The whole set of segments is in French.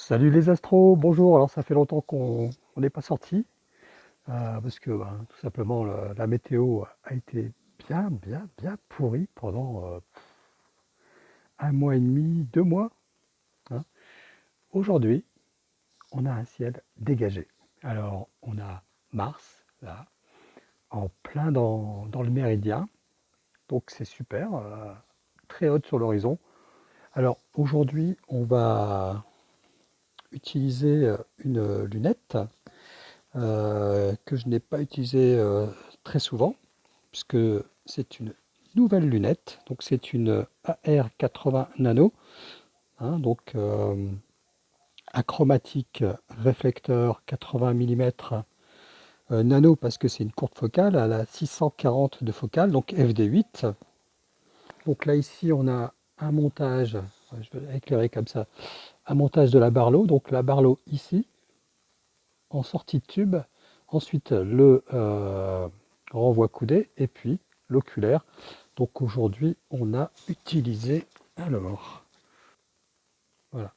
Salut les astros, bonjour. Alors ça fait longtemps qu'on n'est pas sorti euh, parce que ben, tout simplement la, météo a été bien, bien, bien pourrie pendant euh, un mois et demi, deux mois. hein. Aujourd'hui, on a un ciel dégagé. Alors on a Mars là, en plein dans, dans le méridien, donc c'est super, euh, très haute sur l'horizon. Alors aujourd'hui, on va utiliser euh, une lunette euh, que je n'ai pas utilisée euh, très souvent, puisque c'est une nouvelle lunette. Donc c'est une AR80 Nano, hein, donc euh, achromatique réflecteur 80 mm nano parce que c'est une courte focale, elle a 640 de focale, donc FD8. Donc là ici on a un montage, je vais éclairer comme ça, montage de la Barlow, donc la Barlow ici, en sortie de tube, ensuite le euh, renvoi coudé et puis l'oculaire. Donc aujourd'hui on a utilisé alors voilà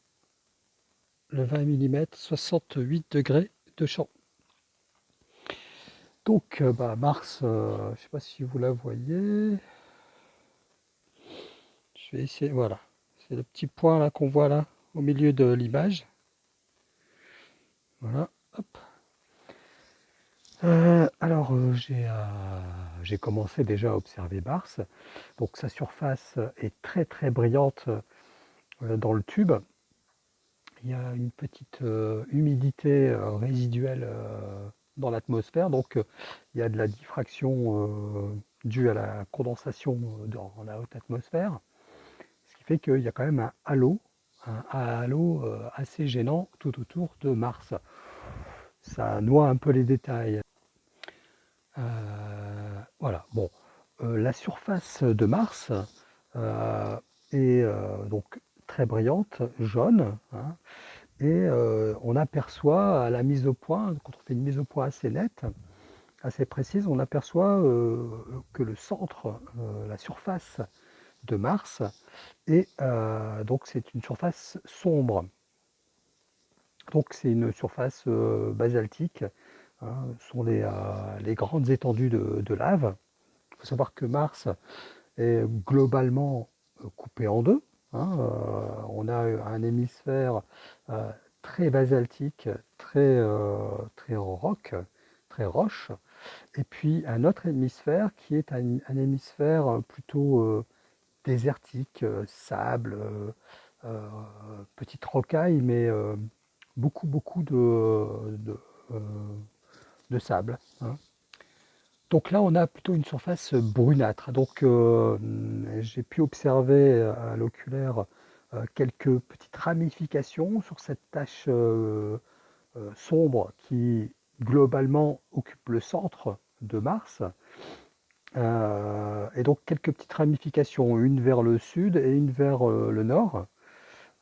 le 20 mm 68 degrés de champ. Donc euh, bah, Mars, euh, je ne sais pas si vous la voyez. Je vais essayer, voilà. C'est le petit point là qu'on voit là au milieu de l'image. Voilà. Euh, alors euh, j'ai euh, j'ai commencé déjà à observer Mars. Donc sa surface est très très brillante dans le tube. Il y a une petite humidité résiduelle dans l'atmosphère, donc il y a de la diffraction due à la condensation dans la haute atmosphère, ce qui fait qu'il y a quand même un halo, un halo euh, assez gênant tout autour de Mars. Ça noie un peu les détails. Euh, voilà, bon, euh, la surface de Mars est donc très brillante, jaune, hein, et on aperçoit à la mise au point, quand on fait une mise au point assez nette, assez précise, on aperçoit que le centre, la surface de Mars, est euh, donc c'est une surface sombre. Donc c'est une surface euh, basaltique, hein, ce sont les, euh, grandes étendues de, lave. Il faut savoir que Mars est globalement coupé en deux. hein, on a un hémisphère très basaltique, très, très très roche, et puis un autre hémisphère qui est un, hémisphère plutôt désertique, euh, sable, euh, euh, petite rocaille, mais beaucoup, beaucoup de, sable. hein. Donc là, on a plutôt une surface brunâtre. Donc j'ai pu observer à l'oculaire quelques petites ramifications sur cette tache sombre qui globalement occupe le centre de Mars. Euh, et donc quelques petites ramifications, une vers le sud et une vers euh, le nord.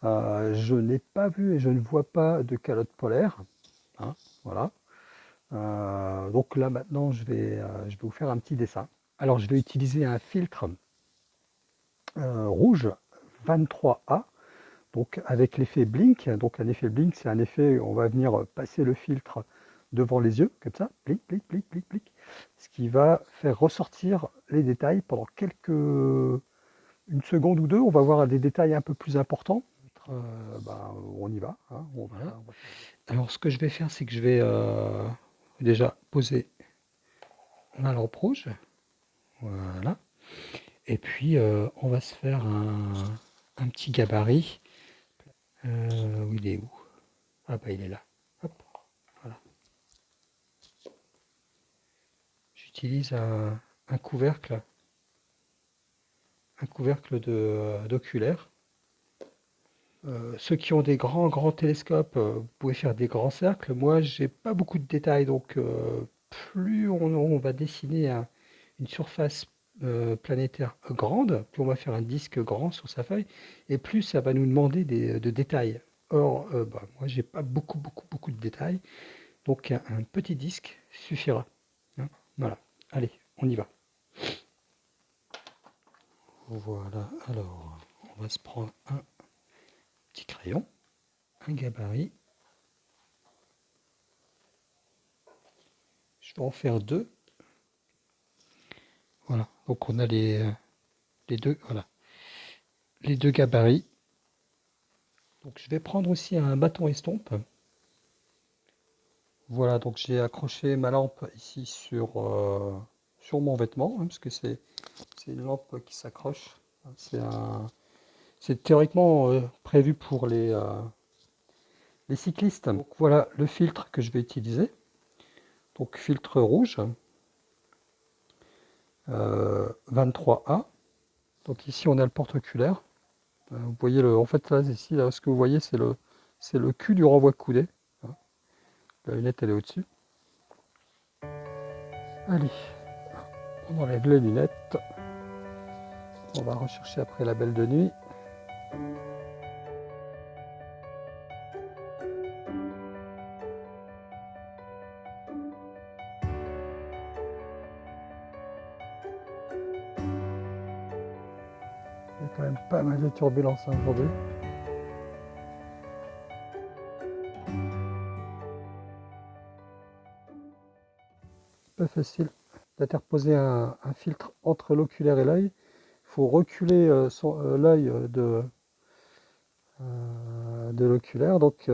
Euh, je n'ai pas vu et je ne vois pas de calotte polaire. hein, voilà. Donc là maintenant je vais, je vais vous faire un petit dessin. Alors je vais utiliser un filtre rouge 23A, donc avec l'effet blink. Donc un effet blink, c'est un effet, on va venir passer le filtre devant les yeux, comme ça, blink, blink, blink, blink, blink, ce qui va faire ressortir les détails pendant quelques, une seconde ou deux. On va voir des détails un peu plus importants. Euh, ben, on y va, hein, on va- Voilà. Alors ce que je vais faire, c'est que je vais euh, déjà poser ma lampe rouge, voilà, et puis euh, on va se faire un, un petit gabarit. Euh, où il est où? Ah bah il est là. Hop, voilà. J'utilise un, couvercle, un couvercle de d'oculaire. Euh, ceux qui ont des grands grands télescopes, euh, vous pouvez faire des grands cercles. Moi, j'ai pas beaucoup de détails, donc euh, plus on, va dessiner un- une surface euh, planétaire grande, plus on va faire un disque grand sur sa feuille, et plus ça va nous demander des, de détails. Or, euh, bah, moi, j'ai pas beaucoup beaucoup beaucoup de détails, donc un, un petit disque suffira. hein. Voilà. Allez, on y va. Voilà. Alors, on va se prendre un petit crayon. un gabarit. Je vais en faire deux. Voilà, donc on a les, les deux, voilà, les deux gabarits. Donc je vais prendre aussi un bâton estompe. Voilà, donc j'ai accroché ma lampe ici sur, euh, mon vêtement, hein, parce que c'est une lampe qui s'accroche. C'est théoriquement euh, prévu pour les, euh, cyclistes. Voilà le filtre que je vais utiliser. Donc filtre rouge, 23A. Donc ici on a le porte-oculaire. Vous voyez le, en fait là ici là, ce que vous voyez c'est le c'est le cul du renvoi coudé. La lunette elle est au-dessus. Allez, on enlève les lunettes. On va rechercher après la belle de nuit. Il y a quand même pas mal de turbulences hein, facile d'interposer un, filtre entre l'oculaire et l'œil. Il faut reculer euh, euh, l'œil euh, de, de l'oculaire. Donc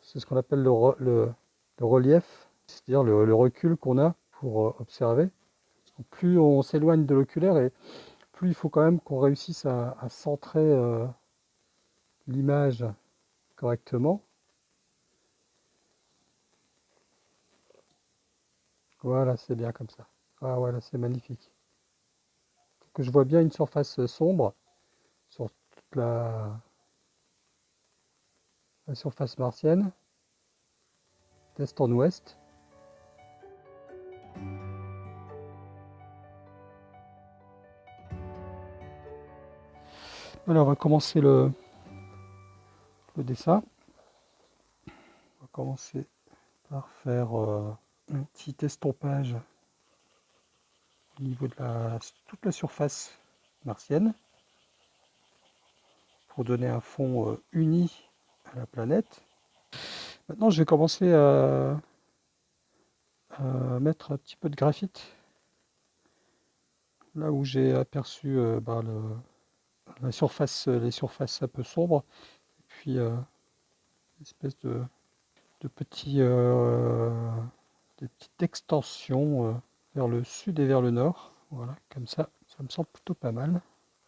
c'est ce qu'on appelle le, le, relief, c'est-à-dire le, recul qu'on a pour observer. plus on s'éloigne de l'oculaire et plus il faut quand même qu'on réussisse à centrer l'image correctement. Voilà, c'est bien comme ça. Ah voilà, c'est magnifique. Que je vois bien une surface sombre sur toute la, surface martienne, d'est en ouest. Voilà, on va commencer le, le dessin. On va commencer par faire euh, un petit estompage au niveau de la, toute la surface martienne pour donner un fond euh, uni à la planète. Maintenant, je vais commencer à, mettre un petit peu de graphite là où j'ai aperçu euh, bah, la surface, les surfaces un peu sombres, et puis euh, espèce de, de petits des petites extensions euh, vers le sud et vers le nord. Voilà, comme ça, ça me semble plutôt pas mal.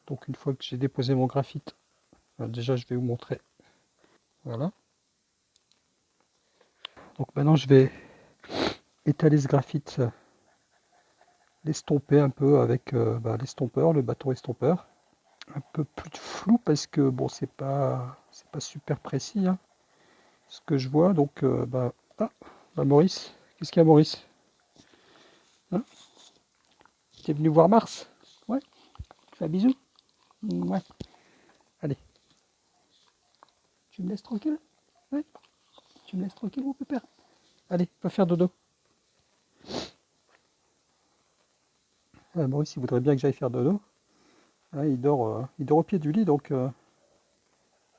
Donc une fois que j'ai déposé mon graphite, euh, déjà je vais vous montrer. Voilà. Donc maintenant je vais étaler ce graphite, l'estomper un peu avec euh, bah, l'estompeur, le bâton estompeur. Un peu plus flou parce que bon c'est pas c'est pas super précis hein, ce que je vois. Donc bah, ah, bah, Maurice, Qu'est-ce qu'il y a, Maurice hein Tu es venu voir Mars Ouais Fais un bisou Ouais. Allez. Tu me laisses tranquille Ouais. Tu me laisses tranquille, mon pépère Allez, va faire dodo. Maurice, il voudrait bien que j'aille faire dodo. il, dort, euh, il dort au pied du lit, donc euh,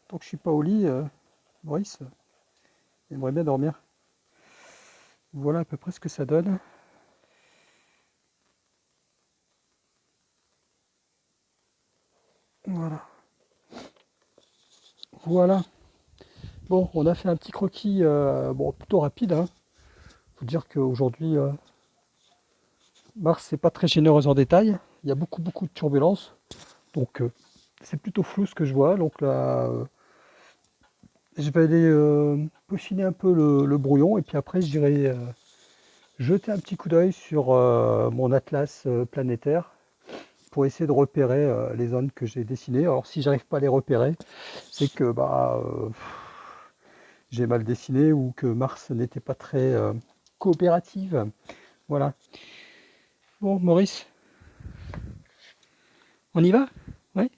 tant que je suis pas au lit, euh, Maurice, il aimerait bien dormir. Voilà à peu près ce que ça donne. Voilà. Voilà. Bon, on a fait un petit croquis euh, bon, plutôt rapide. Hein. Faut dire qu'aujourd'hui, euh, Mars n'est pas très généreuse en détail. Il y a beaucoup beaucoup de turbulences. Donc euh, c'est plutôt flou ce que je vois. Donc là, je vais aller euh, peaufiner un peu le, brouillon et puis après j'irai euh, jeter un petit coup d'œil sur euh, mon atlas planétaire pour essayer de repérer les zones que j'ai dessinées. Alors si j'arrive pas à les repérer, c'est que bah j'ai mal dessiné ou que Mars n'était pas très coopérative. Voilà. Bon Maurice, on y va? Oui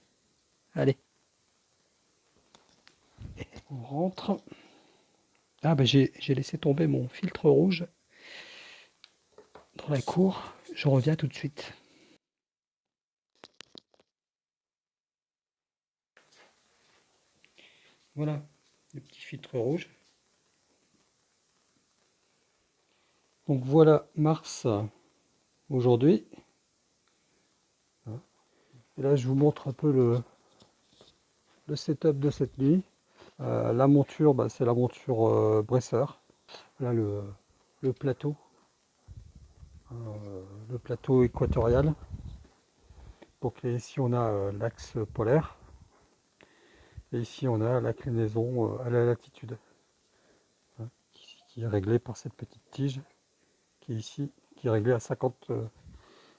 Allez on rentre. Ah ben j'ai laissé tomber mon filtre rouge dans la cour. Je reviens tout de suite. Voilà. des petits filtres rouges. Donc voilà Mars aujourd'hui. Et là je vous montre un peu le, le setup de cette nuit. Euh, la monture, bah, c'est la monture euh, Bresseur. Là le, plateau. Euh, le plateau équatorial. Donc ici on a l'axe polaire. Et ici on a l'inclinaison à la latitude. Hein, qui est réglée par cette petite tige qui est ici, qui est réglée à 50,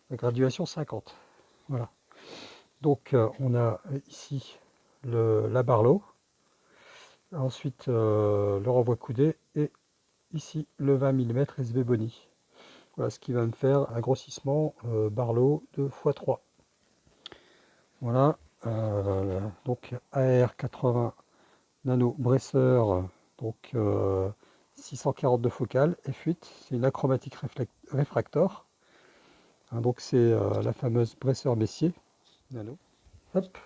la graduation 50. Voilà. Donc on a ici le, la barlow, ensuite euh, le renvoi coudé et ici le 20 mm SV Boni. Voilà ce qui va me faire un grossissement euh, barlow de x3. Voilà, euh, donc AR80 nano bresseur, donc 642 focales, F8, c'est une achromatique réfractor. Hein, donc c'est la fameuse bresseur Messier nano. Hop.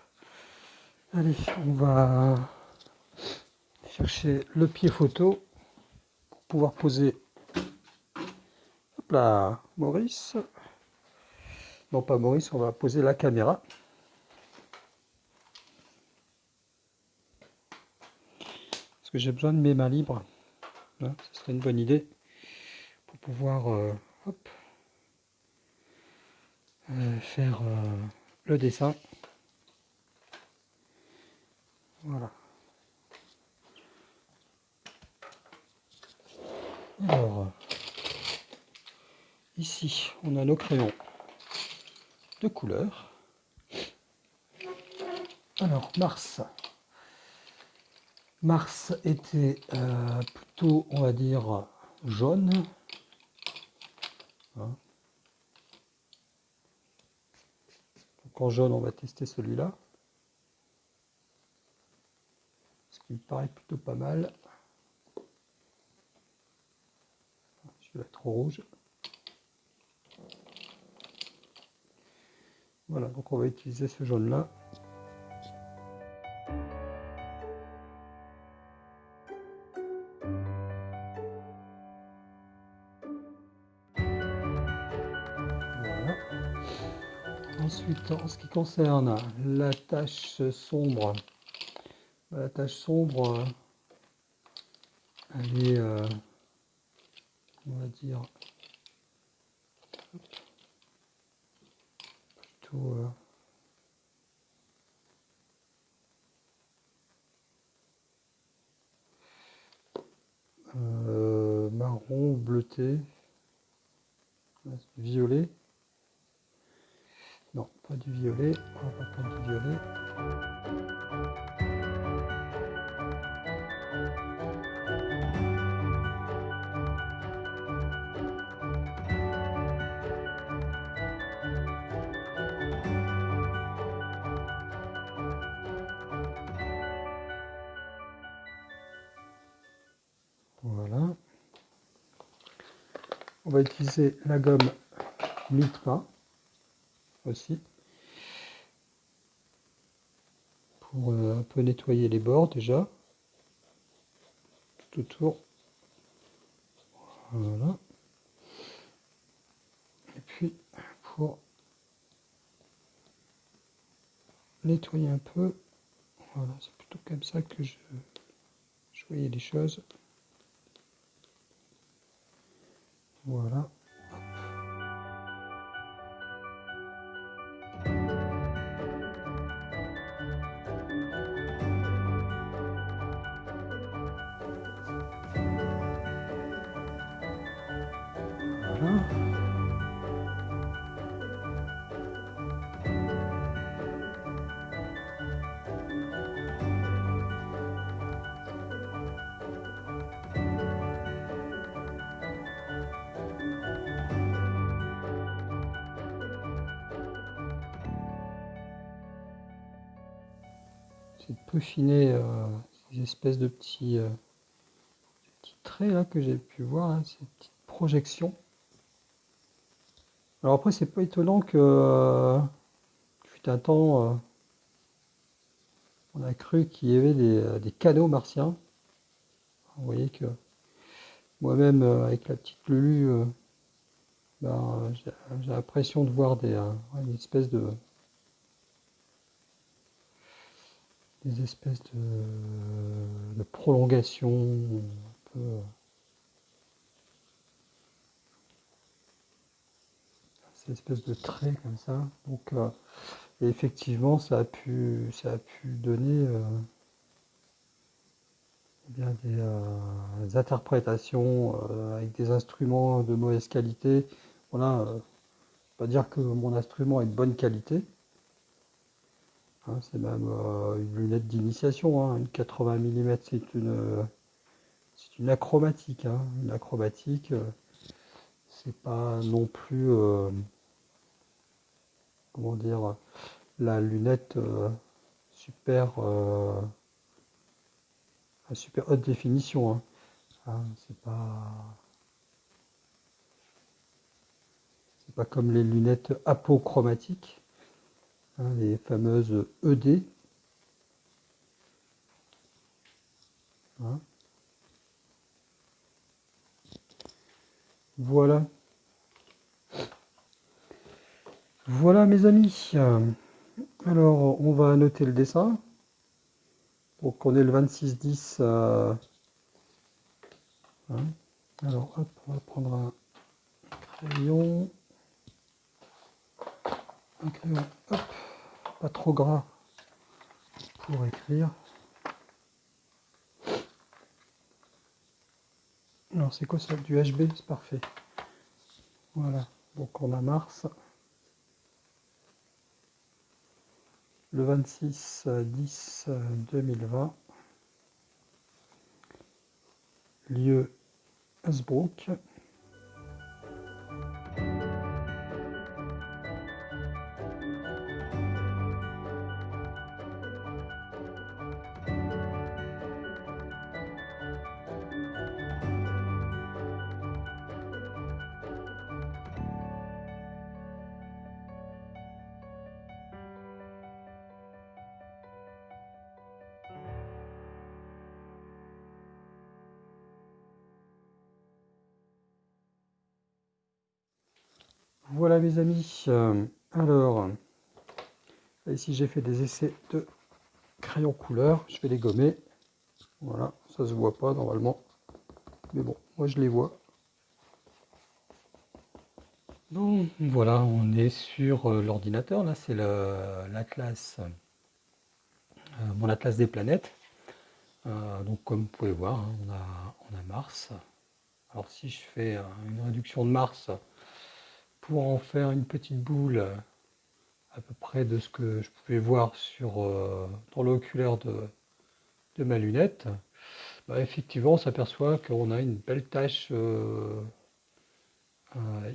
Allez, on va chercher le pied photo pour pouvoir poser hop là, Maurice. Non pas Maurice, on va poser la caméra. Parce que j'ai besoin de mes mains libres. Hein, ce serait une bonne idée pour pouvoir euh, euh, faire euh, le dessin. Voilà. Alors, ici, on a nos crayons de couleur. Alors, Mars. Mars était euh, plutôt, on va dire, jaune. Hein. Donc en jaune, on va tester celui-là. me paraît plutôt pas mal. Là trop rouge. Voilà, donc on va utiliser ce jaune là. Ensuite, en ce qui concerne la tache sombre, la tache sombre, elle est, euh, on va dire, plutôt euh, marron bleuté, violet. Non, pas du violet, du violet. On va utiliser la gomme Mitra aussi pour euh, un peu nettoyer les bords déjà. Tout autour. Voilà. Et puis pour nettoyer un peu voilà c'est plutôt comme ça que je voyais les choses Voilà. Voilà. De peaufiner euh, ces espèces de petits, euh, petits traits là que j'ai pu voir, hein, ces petites projections. Alors après c'est pas étonnant que euh, fut un temps on a cru qu'il y avait des, des, martiens. Vous voyez que moi-même, avec la petite Lulu, ben, j'ai l'impression de voir des, une espèce de des espèces de, de prolongation un peu ces espèces de traits comme ça donc effectivement ça a pu ça a pu donner euh, des, interprétations euh, avec des instruments de mauvaise qualité. Voilà, euh, pas dire que mon instrument est de bonne qualité. Hein, c'est même une lunette d'initiation, hein, une 80 mm, c'est une, c'est une achromatique. Hein, une achromatique, c'est pas non plus, comment dire, la lunette super super haute définition. C'est pas. C'est pas comme les lunettes apochromatiques, hein, les fameuses ED. Hein. Voilà. Voilà mes amis. Alors on va noter le dessin. Donc on est le 26-10. Euh, hein. Alors hop, on va prendre un crayon. Un crayon, hop, pas trop gras pour écrire. Alors c'est quoi ça? Du HB, c'est parfait. Voilà, donc on a Mars. le 26 10 2020 lieu Hasbrook Voilà mes amis, euh, alors, ici j'ai fait des essais de crayons couleur, je vais les gommer, voilà, ça se voit pas normalement, mais bon, moi je les vois. Bon, voilà, on est sur euh, l'ordinateur, là c'est l'atlas, euh, mon atlas des planètes, donc comme vous pouvez voir, hein, on a Mars, alors si je fais une réduction de Mars, pour en faire une petite boule euh, à peu près de ce que je pouvais voir sur, euh, dans l'oculaire de, ma lunette, bah, effectivement on s'aperçoit qu'on a une belle tache euh,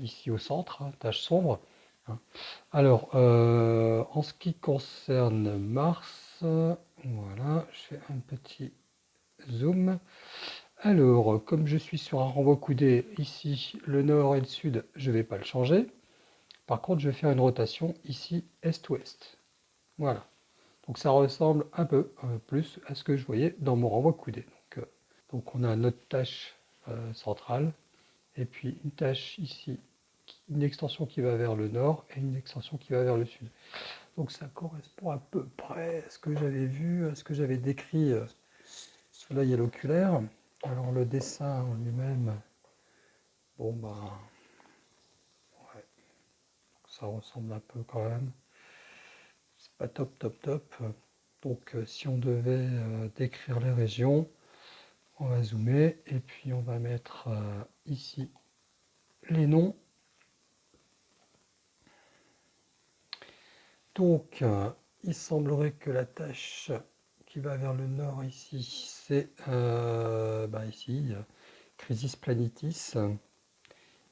ici au centre, hein, tache sombre. Hein. Alors, en ce qui concerne Mars, voilà, je fais un petit zoom. Alors, comme je suis sur un renvoi coudé, ici, le nord et le sud, je ne vais pas le changer. Par contre, je vais faire une rotation ici, est-ouest. Voilà. Donc ça ressemble un peu euh, plus à ce que je voyais dans mon renvoi coudé. Donc, euh, on a notre tâche euh, centrale, et puis une tâche ici, une extension qui va vers le nord, et une extension qui va vers le sud. Donc ça correspond à peu près à ce que j'avais vu, à ce que j'avais décrit. là, il y a l'oculaire. Alors le dessin en lui-même, bon bah, ouais, ça ressemble un peu quand même. C'est pas top top top. Donc euh, si on devait euh, décrire les régions, on va zoomer et puis on va mettre euh, ici les noms. Donc il semblerait que la tâche va vers le nord ici, c'est euh, bah ici, Crisis Planitis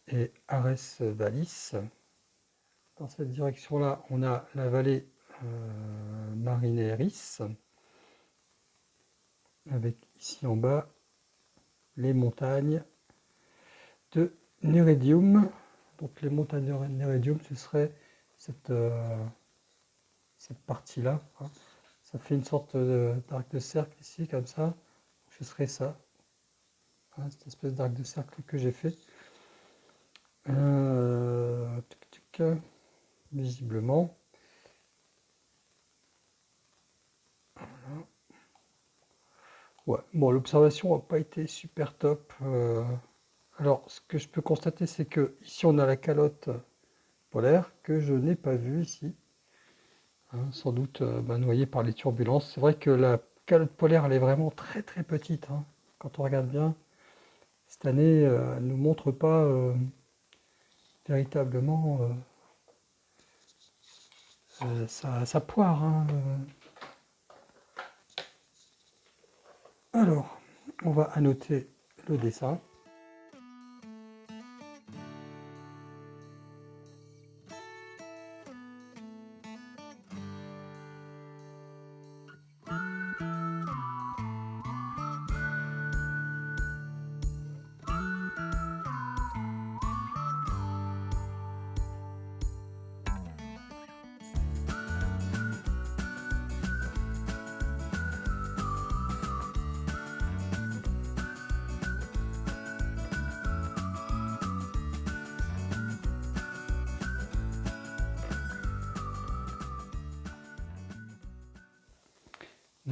et Ares Valis. Dans cette direction-là, on a la vallée euh, Marineris, avec ici en bas les montagnes de Neridium. Donc les montagnes de Neridium, ce serait cette, euh, cette partie-là. Hein. Ça fait une sorte d'arc de cercle ici, comme ça. Ce serait ça. cette espèce d'arc de cercle que j'ai fait. Euh, visiblement. Ouais, bon, l'observation n'a pas été super top. Euh. alors, ce que je peux constater, c'est que ici, on a la calotte polaire que je n'ai pas vue ici. Hein, sans doute euh, bah, noyée par les turbulences. C'est vrai que la calotte polaire, elle est vraiment très très petite. Hein. quand on regarde bien, cette année, euh, elle ne nous montre pas véritablement sa, sa, poire. Hein, Alors, on va annoter le dessin.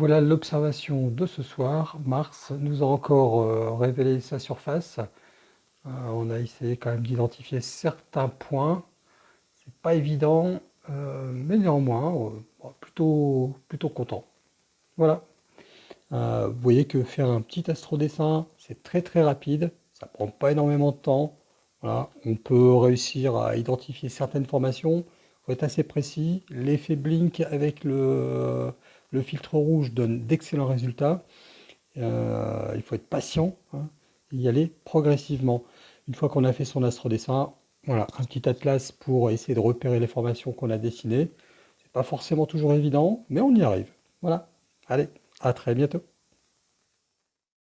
Voilà l'observation de ce soir. Mars nous a encore euh, révélé sa surface. Euh, on a essayé quand même d'identifier certains points. C'est pas évident, euh, mais néanmoins, plutôt, plutôt content. Voilà. vous voyez que faire un petit astrodessin, c'est très très rapide. Ça prend pas énormément de temps. On peut réussir à identifier certaines formations. Il faut être assez précis. L'effet blink avec le le filtre rouge donne d'excellents résultats. Euh, il faut être patient hein, et y aller progressivement. Une fois qu'on a fait son astrodessin, voilà, un petit atlas pour essayer de repérer les formations qu'on a dessinées. C'est pas forcément toujours évident, mais on y arrive. Voilà. Allez, à très bientôt.